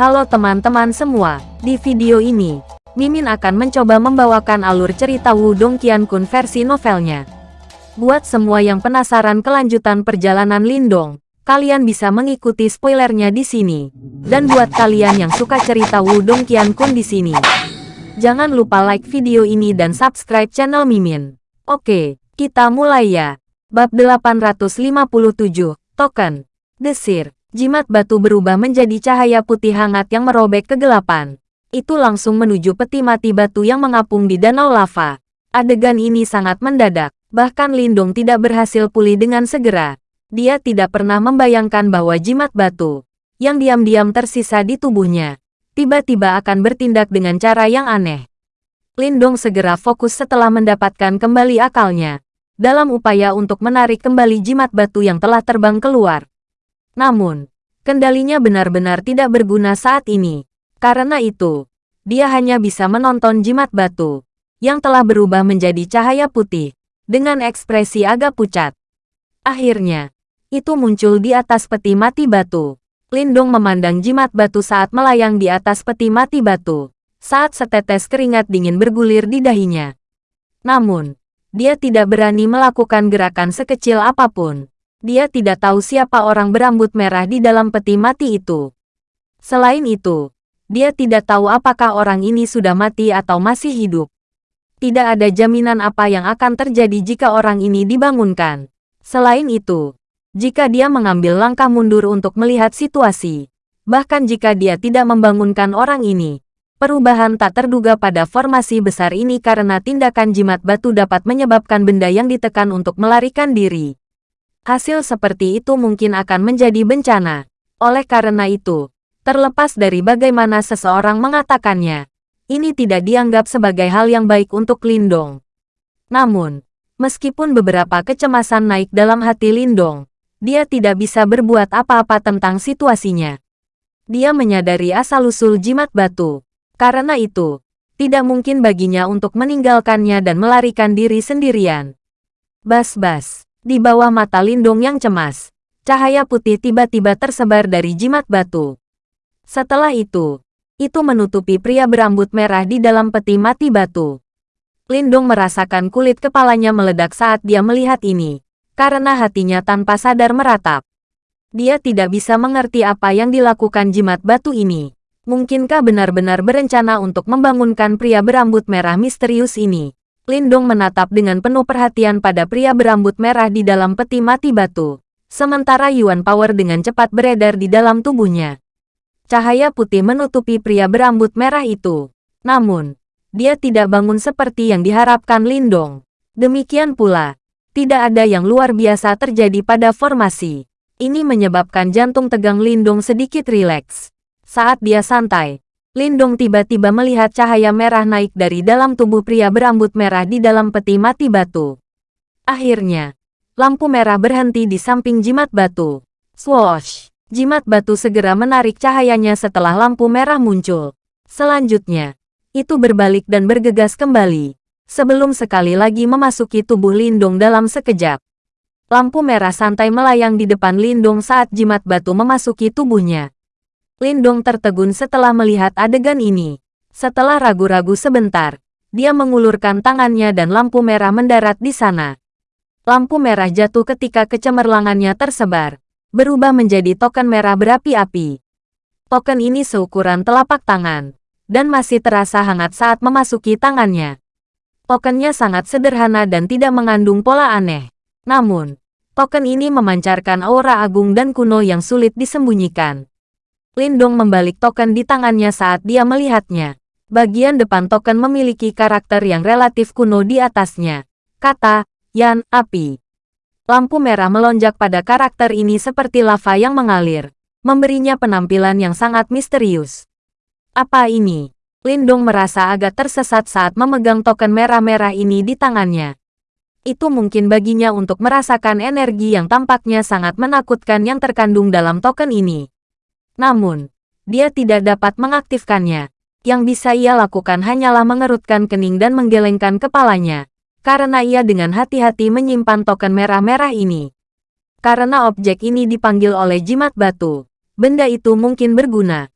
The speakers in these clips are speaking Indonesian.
Halo teman-teman semua, di video ini, Mimin akan mencoba membawakan alur cerita Wudong Qiankun versi novelnya. Buat semua yang penasaran kelanjutan perjalanan Lindong, kalian bisa mengikuti spoilernya di sini. Dan buat kalian yang suka cerita Wudong Qiankun di sini, jangan lupa like video ini dan subscribe channel Mimin. Oke, kita mulai ya. Bab 857, Token, Desir. Jimat batu berubah menjadi cahaya putih hangat yang merobek kegelapan. Itu langsung menuju peti mati batu yang mengapung di danau lava. Adegan ini sangat mendadak, bahkan Lindung tidak berhasil pulih dengan segera. Dia tidak pernah membayangkan bahwa jimat batu, yang diam-diam tersisa di tubuhnya, tiba-tiba akan bertindak dengan cara yang aneh. Lindong segera fokus setelah mendapatkan kembali akalnya, dalam upaya untuk menarik kembali jimat batu yang telah terbang keluar. Namun, kendalinya benar-benar tidak berguna saat ini. Karena itu, dia hanya bisa menonton jimat batu, yang telah berubah menjadi cahaya putih, dengan ekspresi agak pucat. Akhirnya, itu muncul di atas peti mati batu. Lindung memandang jimat batu saat melayang di atas peti mati batu, saat setetes keringat dingin bergulir di dahinya. Namun, dia tidak berani melakukan gerakan sekecil apa pun. Dia tidak tahu siapa orang berambut merah di dalam peti mati itu. Selain itu, dia tidak tahu apakah orang ini sudah mati atau masih hidup. Tidak ada jaminan apa yang akan terjadi jika orang ini dibangunkan. Selain itu, jika dia mengambil langkah mundur untuk melihat situasi, bahkan jika dia tidak membangunkan orang ini, perubahan tak terduga pada formasi besar ini karena tindakan jimat batu dapat menyebabkan benda yang ditekan untuk melarikan diri. Hasil seperti itu mungkin akan menjadi bencana. Oleh karena itu, terlepas dari bagaimana seseorang mengatakannya, ini tidak dianggap sebagai hal yang baik untuk Lindong. Namun, meskipun beberapa kecemasan naik dalam hati Lindong, dia tidak bisa berbuat apa-apa tentang situasinya. Dia menyadari asal-usul jimat batu. Karena itu, tidak mungkin baginya untuk meninggalkannya dan melarikan diri sendirian. Bas-bas. Di bawah mata Lindung yang cemas, cahaya putih tiba-tiba tersebar dari jimat batu. Setelah itu, itu menutupi pria berambut merah di dalam peti mati batu. Lindung merasakan kulit kepalanya meledak saat dia melihat ini, karena hatinya tanpa sadar meratap. Dia tidak bisa mengerti apa yang dilakukan jimat batu ini. Mungkinkah benar-benar berencana untuk membangunkan pria berambut merah misterius ini? Lindong menatap dengan penuh perhatian pada pria berambut merah di dalam peti mati batu. Sementara Yuan Power dengan cepat beredar di dalam tubuhnya. Cahaya putih menutupi pria berambut merah itu. Namun, dia tidak bangun seperti yang diharapkan Lindong. Demikian pula, tidak ada yang luar biasa terjadi pada formasi. Ini menyebabkan jantung tegang Lindong sedikit rileks. Saat dia santai, Lindong tiba-tiba melihat cahaya merah naik dari dalam tubuh pria berambut merah di dalam peti mati batu. Akhirnya, lampu merah berhenti di samping jimat batu. Swoosh! Jimat batu segera menarik cahayanya setelah lampu merah muncul. Selanjutnya, itu berbalik dan bergegas kembali. Sebelum sekali lagi memasuki tubuh Lindong dalam sekejap. Lampu merah santai melayang di depan Lindong saat jimat batu memasuki tubuhnya. Lindong tertegun setelah melihat adegan ini. Setelah ragu-ragu sebentar, dia mengulurkan tangannya dan lampu merah mendarat di sana. Lampu merah jatuh ketika kecemerlangannya tersebar, berubah menjadi token merah berapi-api. Token ini seukuran telapak tangan, dan masih terasa hangat saat memasuki tangannya. Tokennya sangat sederhana dan tidak mengandung pola aneh. Namun, token ini memancarkan aura agung dan kuno yang sulit disembunyikan. Lindong membalik token di tangannya saat dia melihatnya. Bagian depan token memiliki karakter yang relatif kuno di atasnya. Kata, Yan, api. Lampu merah melonjak pada karakter ini seperti lava yang mengalir, memberinya penampilan yang sangat misterius. Apa ini? Lindong merasa agak tersesat saat memegang token merah-merah ini di tangannya. Itu mungkin baginya untuk merasakan energi yang tampaknya sangat menakutkan yang terkandung dalam token ini. Namun, dia tidak dapat mengaktifkannya. Yang bisa ia lakukan hanyalah mengerutkan kening dan menggelengkan kepalanya. Karena ia dengan hati-hati menyimpan token merah-merah ini. Karena objek ini dipanggil oleh jimat batu, benda itu mungkin berguna.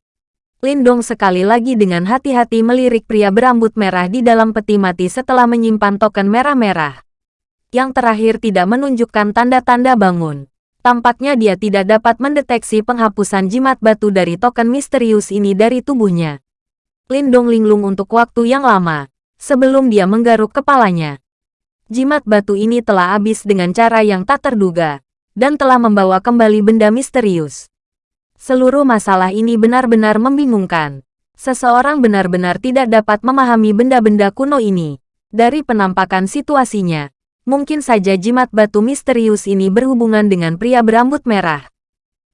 Lindong sekali lagi dengan hati-hati melirik pria berambut merah di dalam peti mati setelah menyimpan token merah-merah. Yang terakhir tidak menunjukkan tanda-tanda bangun. Tampaknya dia tidak dapat mendeteksi penghapusan jimat batu dari token misterius ini dari tubuhnya. Lindong linglung untuk waktu yang lama, sebelum dia menggaruk kepalanya. Jimat batu ini telah habis dengan cara yang tak terduga, dan telah membawa kembali benda misterius. Seluruh masalah ini benar-benar membingungkan. Seseorang benar-benar tidak dapat memahami benda-benda kuno ini. Dari penampakan situasinya, mungkin saja jimat batu misterius ini berhubungan dengan pria berambut merah.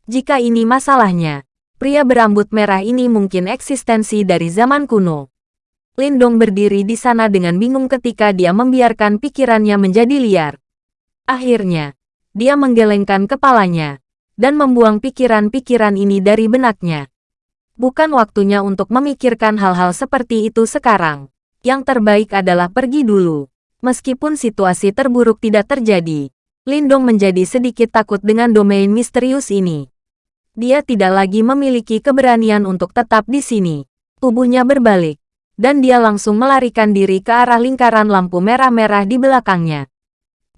Jika ini masalahnya, pria berambut merah ini mungkin eksistensi dari zaman kuno. Lindong berdiri di sana dengan bingung ketika dia membiarkan pikirannya menjadi liar. Akhirnya, dia menggelengkan kepalanya, dan membuang pikiran-pikiran ini dari benaknya. Bukan waktunya untuk memikirkan hal-hal seperti itu sekarang. Yang terbaik adalah pergi dulu. Meskipun situasi terburuk tidak terjadi, Lindong menjadi sedikit takut dengan domain misterius ini. Dia tidak lagi memiliki keberanian untuk tetap di sini. Tubuhnya berbalik, dan dia langsung melarikan diri ke arah lingkaran lampu merah-merah di belakangnya.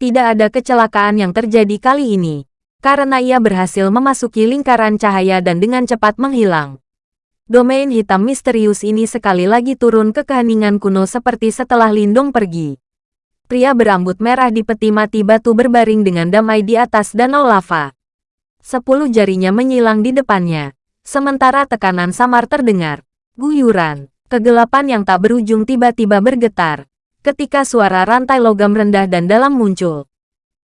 Tidak ada kecelakaan yang terjadi kali ini karena ia berhasil memasuki lingkaran cahaya dan dengan cepat menghilang. Domain hitam misterius ini sekali lagi turun ke keheningan kuno seperti setelah Lindong pergi. Pria berambut merah di peti mati batu berbaring dengan damai di atas danau lava. Sepuluh jarinya menyilang di depannya. Sementara tekanan samar terdengar. Guyuran, kegelapan yang tak berujung tiba-tiba bergetar. Ketika suara rantai logam rendah dan dalam muncul.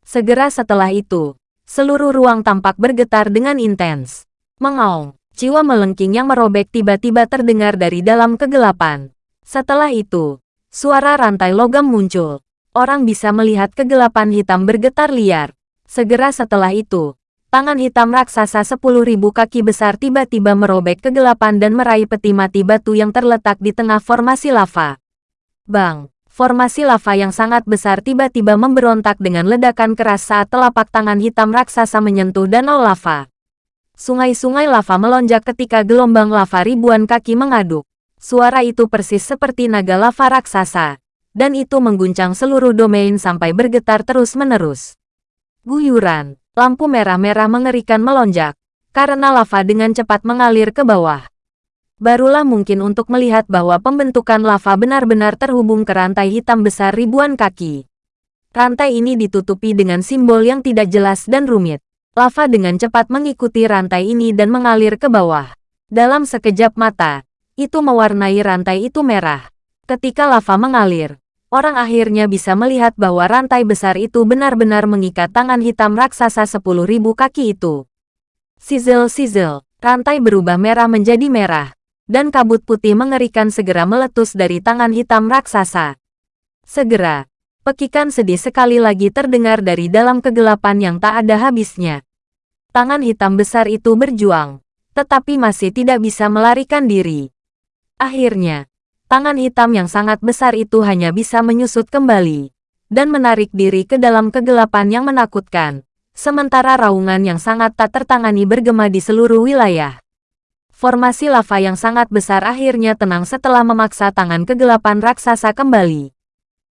Segera setelah itu, Seluruh ruang tampak bergetar dengan intens. Mengaung, jiwa melengking yang merobek tiba-tiba terdengar dari dalam kegelapan. Setelah itu, suara rantai logam muncul. Orang bisa melihat kegelapan hitam bergetar liar. Segera setelah itu, tangan hitam raksasa sepuluh ribu kaki besar tiba-tiba merobek kegelapan dan meraih peti mati batu yang terletak di tengah formasi lava. Bang! formasi lava yang sangat besar tiba-tiba memberontak dengan ledakan keras saat telapak tangan hitam raksasa menyentuh danau lava. Sungai-sungai lava melonjak ketika gelombang lava ribuan kaki mengaduk. Suara itu persis seperti naga lava raksasa, dan itu mengguncang seluruh domain sampai bergetar terus-menerus. Guyuran, lampu merah-merah mengerikan melonjak, karena lava dengan cepat mengalir ke bawah barulah mungkin untuk melihat bahwa pembentukan lava benar-benar terhubung ke rantai hitam besar ribuan kaki. Rantai ini ditutupi dengan simbol yang tidak jelas dan rumit. Lava dengan cepat mengikuti rantai ini dan mengalir ke bawah. Dalam sekejap mata, itu mewarnai rantai itu merah. Ketika lava mengalir, orang akhirnya bisa melihat bahwa rantai besar itu benar-benar mengikat tangan hitam raksasa sepuluh ribu kaki itu. Sizzle-sizzle, rantai berubah merah menjadi merah, dan kabut putih mengerikan segera meletus dari tangan hitam raksasa. Segera, pekikan sedih sekali lagi terdengar dari dalam kegelapan yang tak ada habisnya. Tangan hitam besar itu berjuang, tetapi masih tidak bisa melarikan diri. Akhirnya, tangan hitam yang sangat besar itu hanya bisa menyusut kembali dan menarik diri ke dalam kegelapan yang menakutkan, sementara raungan yang sangat tak tertangani bergema di seluruh wilayah. Formasi lava yang sangat besar akhirnya tenang setelah memaksa tangan kegelapan raksasa kembali.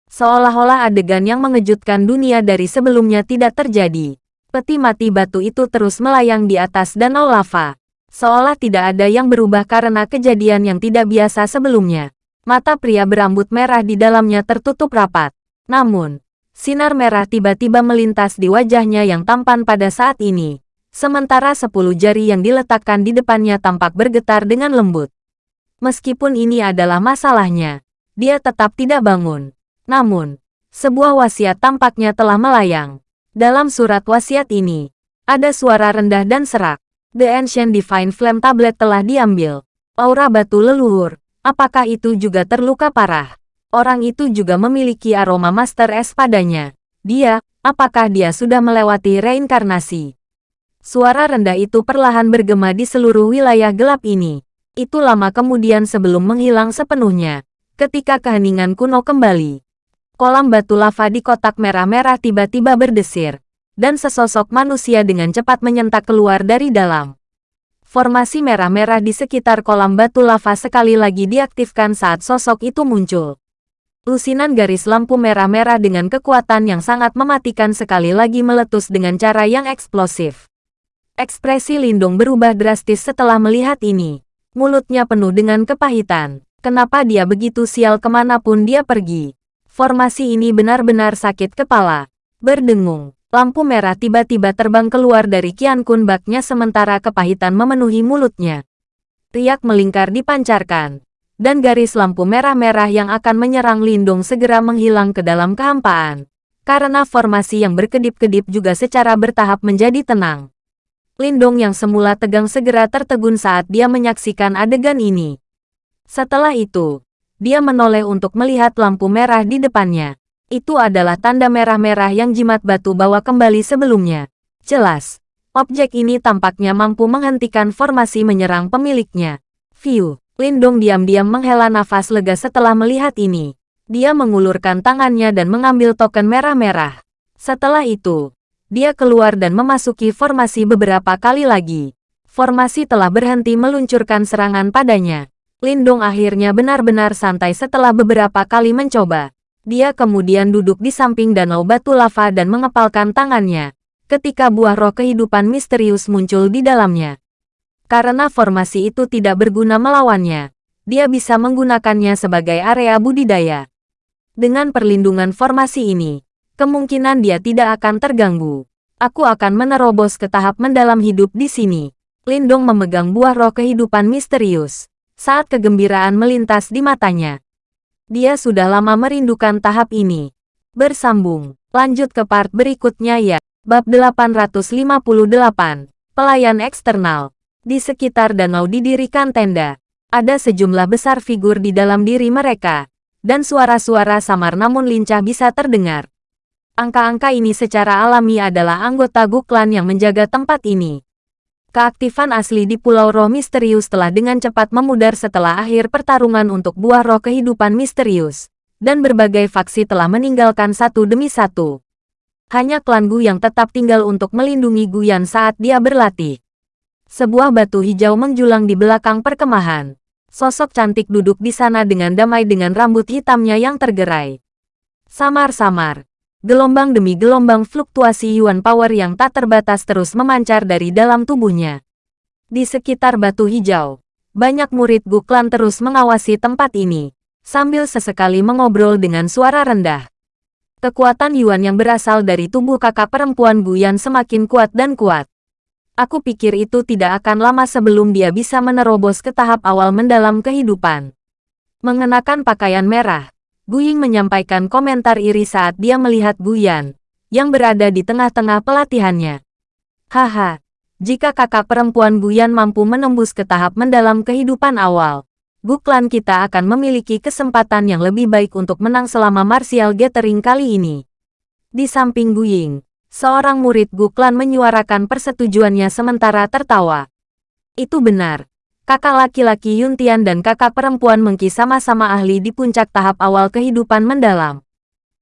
Seolah-olah adegan yang mengejutkan dunia dari sebelumnya tidak terjadi. Peti mati batu itu terus melayang di atas danau lava. Seolah tidak ada yang berubah karena kejadian yang tidak biasa sebelumnya. Mata pria berambut merah di dalamnya tertutup rapat. Namun, sinar merah tiba-tiba melintas di wajahnya yang tampan pada saat ini. Sementara sepuluh jari yang diletakkan di depannya tampak bergetar dengan lembut. Meskipun ini adalah masalahnya, dia tetap tidak bangun. Namun, sebuah wasiat tampaknya telah melayang. Dalam surat wasiat ini, ada suara rendah dan serak. The Ancient Divine Flame Tablet telah diambil. Aura batu leluhur, apakah itu juga terluka parah? Orang itu juga memiliki aroma Master S padanya. Dia, apakah dia sudah melewati reinkarnasi? Suara rendah itu perlahan bergema di seluruh wilayah gelap ini. Itu lama kemudian sebelum menghilang sepenuhnya. Ketika keheningan kuno kembali. Kolam batu lava di kotak merah-merah tiba-tiba berdesir. Dan sesosok manusia dengan cepat menyentak keluar dari dalam. Formasi merah-merah di sekitar kolam batu lava sekali lagi diaktifkan saat sosok itu muncul. Lusinan garis lampu merah-merah dengan kekuatan yang sangat mematikan sekali lagi meletus dengan cara yang eksplosif. Ekspresi Lindung berubah drastis setelah melihat ini. Mulutnya penuh dengan kepahitan. Kenapa dia begitu sial ke mana pun dia pergi? Formasi ini benar-benar sakit kepala. Berdengung. Lampu merah tiba-tiba terbang keluar dari Kian Kun baknya sementara kepahitan memenuhi mulutnya. Riak melingkar dipancarkan. Dan garis lampu merah-merah yang akan menyerang Lindung segera menghilang ke dalam kehampaan. Karena formasi yang berkedip-kedip juga secara bertahap menjadi tenang. Lindung yang semula tegang segera tertegun saat dia menyaksikan adegan ini. Setelah itu, dia menoleh untuk melihat lampu merah di depannya. Itu adalah tanda merah-merah yang jimat batu bawa kembali sebelumnya. Jelas, objek ini tampaknya mampu menghentikan formasi menyerang pemiliknya. View, Lindong diam-diam menghela nafas lega setelah melihat ini. Dia mengulurkan tangannya dan mengambil token merah-merah. Setelah itu, dia keluar dan memasuki formasi beberapa kali lagi. Formasi telah berhenti meluncurkan serangan padanya. Lindong akhirnya benar-benar santai setelah beberapa kali mencoba. Dia kemudian duduk di samping danau batu lava dan mengepalkan tangannya, ketika buah roh kehidupan misterius muncul di dalamnya. Karena formasi itu tidak berguna melawannya, dia bisa menggunakannya sebagai area budidaya. Dengan perlindungan formasi ini, kemungkinan dia tidak akan terganggu. Aku akan menerobos ke tahap mendalam hidup di sini. Lindong memegang buah roh kehidupan misterius. Saat kegembiraan melintas di matanya, dia sudah lama merindukan tahap ini. Bersambung, lanjut ke part berikutnya ya. Bab 858, Pelayan Eksternal. Di sekitar danau didirikan tenda. Ada sejumlah besar figur di dalam diri mereka. Dan suara-suara samar namun lincah bisa terdengar. Angka-angka ini secara alami adalah anggota Guklan yang menjaga tempat ini. Keaktifan asli di Pulau Roh Misterius telah dengan cepat memudar setelah akhir pertarungan untuk buah roh kehidupan misterius, dan berbagai faksi telah meninggalkan satu demi satu. Hanya klan Gu yang tetap tinggal untuk melindungi Guyan saat dia berlatih. Sebuah batu hijau menjulang di belakang perkemahan. Sosok cantik duduk di sana dengan damai dengan rambut hitamnya yang tergerai. Samar-samar, Gelombang demi gelombang fluktuasi Yuan Power yang tak terbatas terus memancar dari dalam tubuhnya. Di sekitar batu hijau, banyak murid Guklan terus mengawasi tempat ini, sambil sesekali mengobrol dengan suara rendah. Kekuatan Yuan yang berasal dari tubuh kakak perempuan Guyan semakin kuat dan kuat. Aku pikir itu tidak akan lama sebelum dia bisa menerobos ke tahap awal mendalam kehidupan. Mengenakan pakaian merah, Guying menyampaikan komentar iri saat dia melihat Guyan, yang berada di tengah-tengah pelatihannya. Haha, jika kakak perempuan Guyan mampu menembus ke tahap mendalam kehidupan awal, Guklan kita akan memiliki kesempatan yang lebih baik untuk menang selama Martial Gathering kali ini. Di samping Guying, seorang murid Guklan menyuarakan persetujuannya sementara tertawa. Itu benar, kakak laki-laki Yuntian dan kakak perempuan Mengki sama-sama ahli di puncak tahap awal kehidupan mendalam.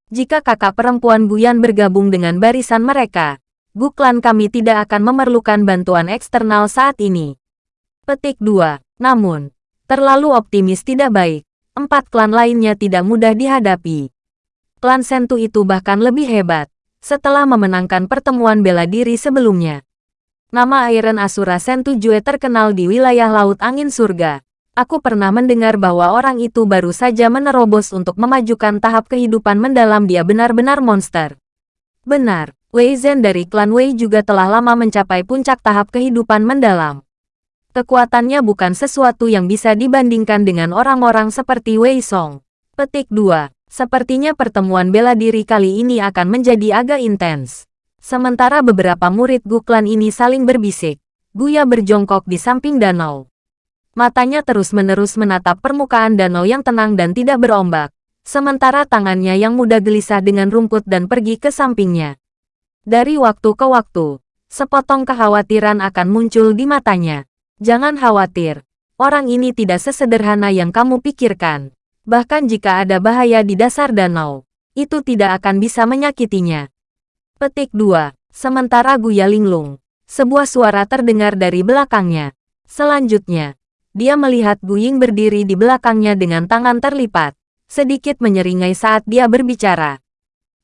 Jika kakak perempuan Buyan bergabung dengan barisan mereka, Guklan kami tidak akan memerlukan bantuan eksternal saat ini. Petik 2. Namun, terlalu optimis tidak baik. Empat klan lainnya tidak mudah dihadapi. Klan Sentu itu bahkan lebih hebat, setelah memenangkan pertemuan bela diri sebelumnya. Nama Iron Asura Sentujue terkenal di wilayah Laut Angin Surga. Aku pernah mendengar bahwa orang itu baru saja menerobos untuk memajukan tahap kehidupan mendalam dia benar-benar monster. Benar, Wei Zhen dari klan Wei juga telah lama mencapai puncak tahap kehidupan mendalam. Kekuatannya bukan sesuatu yang bisa dibandingkan dengan orang-orang seperti Wei Song. Petik 2. Sepertinya pertemuan bela diri kali ini akan menjadi agak intens. Sementara beberapa murid Guklan ini saling berbisik, Buya berjongkok di samping danau. Matanya terus-menerus menatap permukaan danau yang tenang dan tidak berombak, sementara tangannya yang muda gelisah dengan rumput dan pergi ke sampingnya. Dari waktu ke waktu, sepotong kekhawatiran akan muncul di matanya. Jangan khawatir, orang ini tidak sesederhana yang kamu pikirkan. Bahkan jika ada bahaya di dasar danau, itu tidak akan bisa menyakitinya. Petik 2. Sementara Guya Linglung, sebuah suara terdengar dari belakangnya. Selanjutnya, dia melihat Gu Ying berdiri di belakangnya dengan tangan terlipat, sedikit menyeringai saat dia berbicara.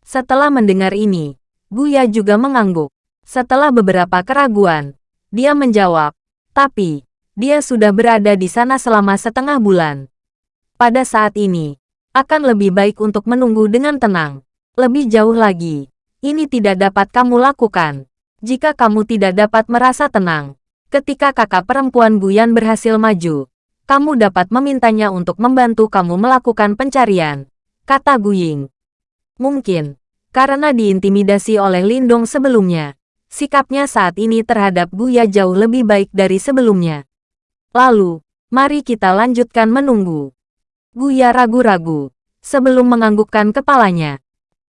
Setelah mendengar ini, Guya juga mengangguk. Setelah beberapa keraguan, dia menjawab, tapi, dia sudah berada di sana selama setengah bulan. Pada saat ini, akan lebih baik untuk menunggu dengan tenang. Lebih jauh lagi, ini tidak dapat kamu lakukan. Jika kamu tidak dapat merasa tenang, ketika kakak perempuan Guyan berhasil maju, kamu dapat memintanya untuk membantu kamu melakukan pencarian, kata Guying. Mungkin, karena diintimidasi oleh Lindong sebelumnya, sikapnya saat ini terhadap Guya jauh lebih baik dari sebelumnya. Lalu, mari kita lanjutkan menunggu. Guya ragu-ragu, sebelum menganggukkan kepalanya.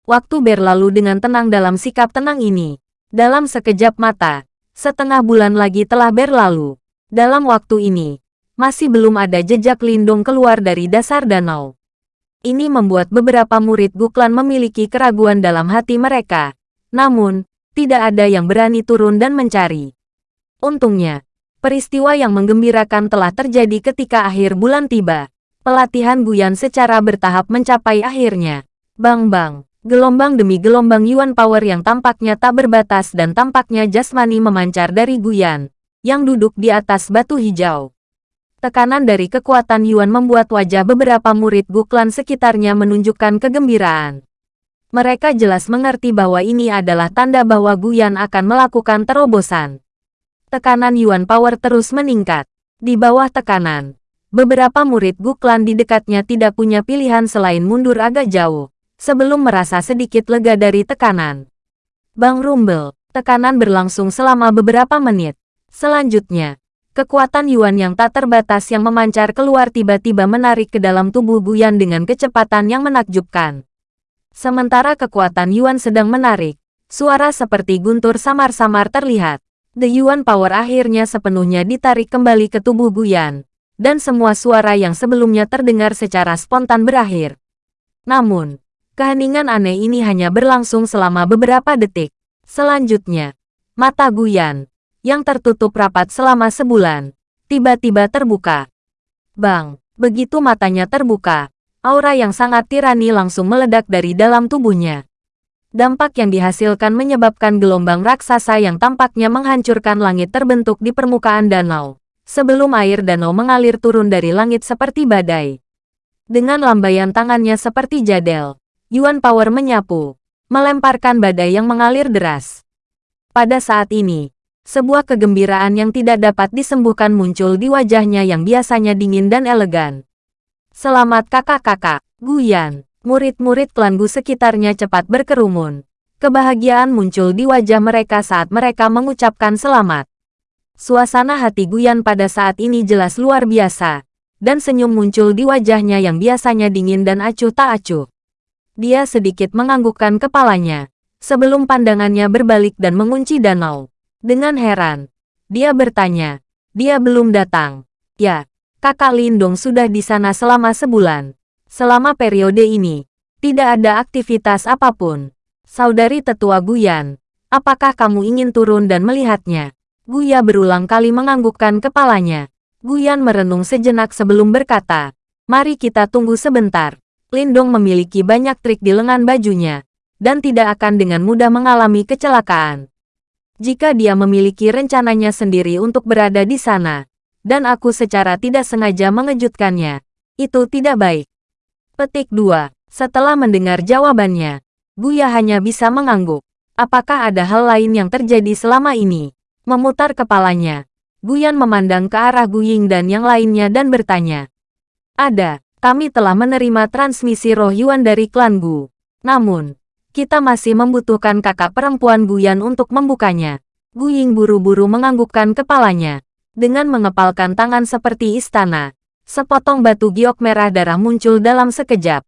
Waktu berlalu dengan tenang dalam sikap tenang ini. Dalam sekejap mata, setengah bulan lagi telah berlalu. Dalam waktu ini, masih belum ada jejak Lindong keluar dari dasar danau. Ini membuat beberapa murid Guklan memiliki keraguan dalam hati mereka. Namun, tidak ada yang berani turun dan mencari. Untungnya, peristiwa yang menggembirakan telah terjadi ketika akhir bulan tiba. Pelatihan Guyan secara bertahap mencapai akhirnya. Bang-bang, gelombang demi gelombang Yuan Power yang tampaknya tak berbatas dan tampaknya jasmani memancar dari Guyan, yang duduk di atas batu hijau. Tekanan dari kekuatan Yuan membuat wajah beberapa murid Guklan sekitarnya menunjukkan kegembiraan. Mereka jelas mengerti bahwa ini adalah tanda bahwa Guyan akan melakukan terobosan. Tekanan Yuan Power terus meningkat. Di bawah tekanan, beberapa murid Guklan di dekatnya tidak punya pilihan selain mundur agak jauh, sebelum merasa sedikit lega dari tekanan. Bang Rumble, tekanan berlangsung selama beberapa menit. Selanjutnya, Kekuatan Yuan yang tak terbatas yang memancar keluar tiba-tiba menarik ke dalam tubuh Guyan dengan kecepatan yang menakjubkan. Sementara kekuatan Yuan sedang menarik, suara seperti guntur samar-samar terlihat. The Yuan Power akhirnya sepenuhnya ditarik kembali ke tubuh Guyan, dan semua suara yang sebelumnya terdengar secara spontan berakhir. Namun, keheningan aneh ini hanya berlangsung selama beberapa detik. Selanjutnya, mata Guyan, yang tertutup rapat selama sebulan, tiba-tiba terbuka. Bang, begitu matanya terbuka, aura yang sangat tirani langsung meledak dari dalam tubuhnya. Dampak yang dihasilkan menyebabkan gelombang raksasa yang tampaknya menghancurkan langit terbentuk di permukaan danau, sebelum air danau mengalir turun dari langit seperti badai. Dengan lambaian tangannya seperti jadel, Yuan Power menyapu, melemparkan badai yang mengalir deras. Pada saat ini, sebuah kegembiraan yang tidak dapat disembuhkan muncul di wajahnya yang biasanya dingin dan elegan. Selamat kakak-kakak, Guyan. Murid-murid klan Gu sekitarnya cepat berkerumun. Kebahagiaan muncul di wajah mereka saat mereka mengucapkan selamat. Suasana hati Guyan pada saat ini jelas luar biasa, dan senyum muncul di wajahnya yang biasanya dingin dan acuh tak acuh. Dia sedikit menganggukkan kepalanya, sebelum pandangannya berbalik dan mengunci danau. Dengan heran, dia bertanya, dia belum datang. Ya, kakak Lindong sudah di sana selama sebulan. Selama periode ini, tidak ada aktivitas apa pun. Saudari tetua Guyan, apakah kamu ingin turun dan melihatnya? Guya berulang kali menganggukkan kepalanya. Guyan merenung sejenak sebelum berkata, mari kita tunggu sebentar. Lindong memiliki banyak trik di lengan bajunya, dan tidak akan dengan mudah mengalami kecelakaan jika dia memiliki rencananya sendiri untuk berada di sana, dan aku secara tidak sengaja mengejutkannya. Itu tidak baik. Petik 2. Setelah mendengar jawabannya, Buya hanya bisa mengangguk. Apakah ada hal lain yang terjadi selama ini? Memutar kepalanya, Guyan memandang ke arah Guying dan yang lainnya dan bertanya. Ada, kami telah menerima transmisi roh Yuan dari klan Gu. Namun, kita masih membutuhkan kakak perempuan Guyan untuk membukanya. Guying buru-buru menganggukkan kepalanya. Dengan mengepalkan tangan seperti istana, sepotong batu giok merah darah muncul dalam sekejap.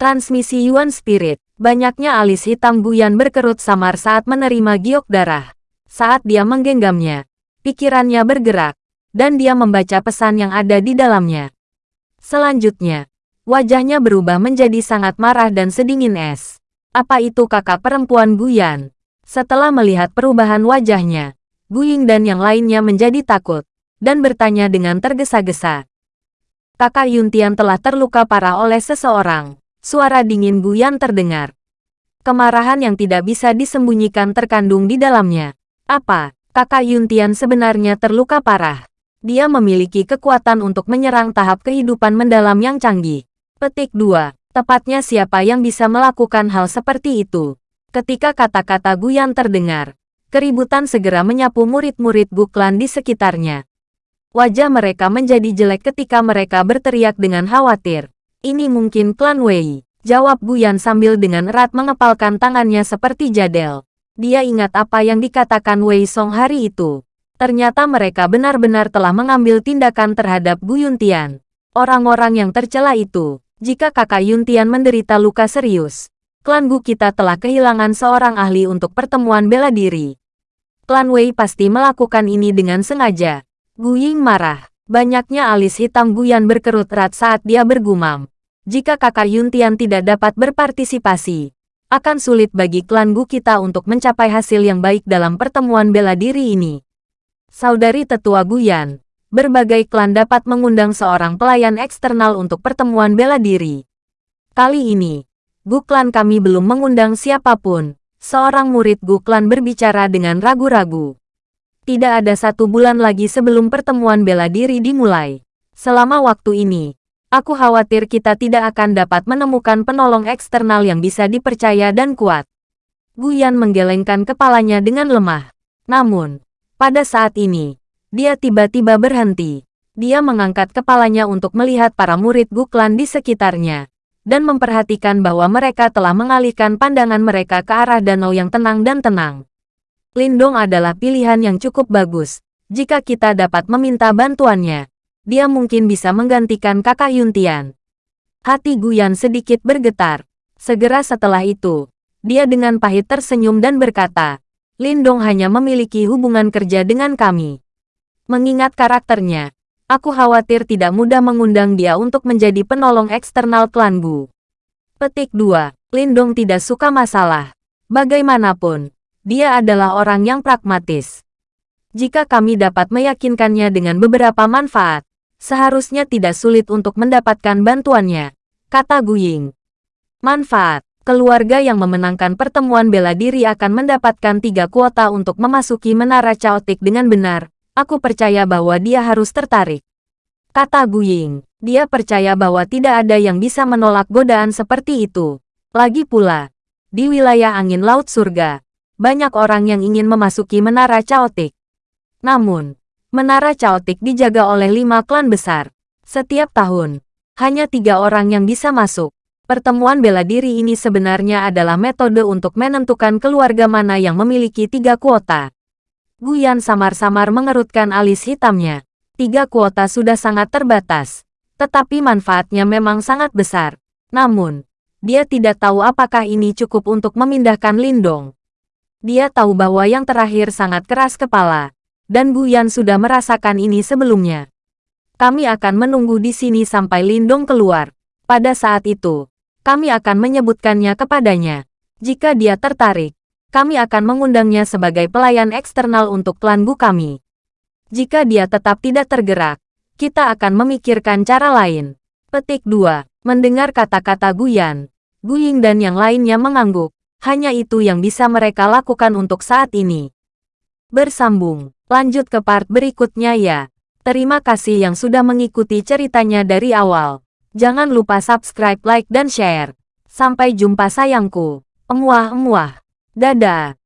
Transmisi Yuan Spirit, banyaknya alis hitam Guyan berkerut samar saat menerima giok darah. Saat dia menggenggamnya, pikirannya bergerak, dan dia membaca pesan yang ada di dalamnya. Selanjutnya, wajahnya berubah menjadi sangat marah dan sedingin es. Apa itu kakak perempuan Guyan? Setelah melihat perubahan wajahnya, Guying dan yang lainnya menjadi takut. dan bertanya dengan tergesa-gesa. Kakak Yuntian telah terluka parah oleh seseorang. Suara dingin Guyan terdengar. Kemarahan yang tidak bisa disembunyikan terkandung di dalamnya. Apa, kakak Yuntian sebenarnya terluka parah? Dia memiliki kekuatan untuk menyerang tahap kehidupan mendalam yang canggih. Petik 2. Tepatnya siapa yang bisa melakukan hal seperti itu? Ketika kata-kata Guyan terdengar, keributan segera menyapu murid-murid Guklan di sekitarnya. Wajah mereka menjadi jelek ketika mereka berteriak dengan khawatir. Ini mungkin klan Wei. Jawab Guyan sambil dengan erat mengepalkan tangannya seperti jadel. Dia ingat apa yang dikatakan Wei Song hari itu. Ternyata mereka benar-benar telah mengambil tindakan terhadap Gu Yuntian. Orang-orang yang tercela itu, jika kakak Yuntian menderita luka serius, klan Gu kita telah kehilangan seorang ahli untuk pertemuan bela diri. Klan Wei pasti melakukan ini dengan sengaja. Gu Ying marah. Banyaknya alis hitam Guyan berkerut erat saat dia bergumam. Jika kakak Yuntian tidak dapat berpartisipasi, akan sulit bagi klan Gu kita untuk mencapai hasil yang baik dalam pertemuan bela diri ini. Saudari tetua Guyan, berbagai klan dapat mengundang seorang pelayan eksternal untuk pertemuan bela diri. Kali ini, Gu klan kami belum mengundang siapa pun. Seorang murid Gu klan berbicara dengan ragu-ragu. Tidak ada satu bulan lagi sebelum pertemuan bela diri dimulai. Selama waktu ini, Aku khawatir kita tidak akan dapat menemukan penolong eksternal yang bisa dipercaya dan kuat. Guyan menggelengkan kepalanya dengan lemah. Namun, pada saat ini, dia tiba-tiba berhenti. Dia mengangkat kepalanya untuk melihat para murid Guklan di sekitarnya, dan memperhatikan bahwa mereka telah mengalihkan pandangan mereka ke arah danau yang tenang dan tenang. Lindong adalah pilihan yang cukup bagus, jika kita dapat meminta bantuannya dia mungkin bisa menggantikan kakak Yuntian. Hati Guyan sedikit bergetar. Segera setelah itu, dia dengan pahit tersenyum dan berkata, Lindong hanya memiliki hubungan kerja dengan kami. Mengingat karakternya, aku khawatir tidak mudah mengundang dia untuk menjadi penolong eksternal klan Gu. Petik 2. Lindong tidak suka masalah. Bagaimanapun, dia adalah orang yang pragmatis. Jika kami dapat meyakinkannya dengan beberapa manfaat, seharusnya tidak sulit untuk mendapatkan bantuannya, kata Guying. Manfaat, keluarga yang memenangkan pertemuan bela diri akan mendapatkan tiga kuota untuk memasuki menara caotik dengan benar, aku percaya bahwa dia harus tertarik. Kata Guying, dia percaya bahwa tidak ada yang bisa menolak godaan seperti itu. Lagi pula, di wilayah angin laut surga, banyak orang yang ingin memasuki menara caotik. Namun, Menara Chaotic dijaga oleh lima klan besar. Setiap tahun, hanya tiga orang yang bisa masuk. Pertemuan bela diri ini sebenarnya adalah metode untuk menentukan keluarga mana yang memiliki tiga kuota. Guyan samar-samar mengerutkan alis hitamnya. Tiga kuota sudah sangat terbatas, tetapi manfaatnya memang sangat besar. Namun, dia tidak tahu apakah ini cukup untuk memindahkan Lindong. Dia tahu bahwa yang terakhir sangat keras kepala dan Guyan sudah merasakan ini sebelumnya. Kami akan menunggu di sini sampai Lindong keluar. Pada saat itu, kami akan menyebutkannya kepadanya. Jika dia tertarik, kami akan mengundangnya sebagai pelayan eksternal untuk klan Gu kami. Jika dia tetap tidak tergerak, kita akan memikirkan cara lain. Petik 2. Mendengar kata-kata Guyan, Guying dan yang lainnya mengangguk. Hanya itu yang bisa mereka lakukan untuk saat ini. Bersambung. Lanjut ke part berikutnya ya. Terima kasih yang sudah mengikuti ceritanya dari awal. Jangan lupa subscribe, like, dan share. Sampai jumpa sayangku. Emuah-emuah. Dadah.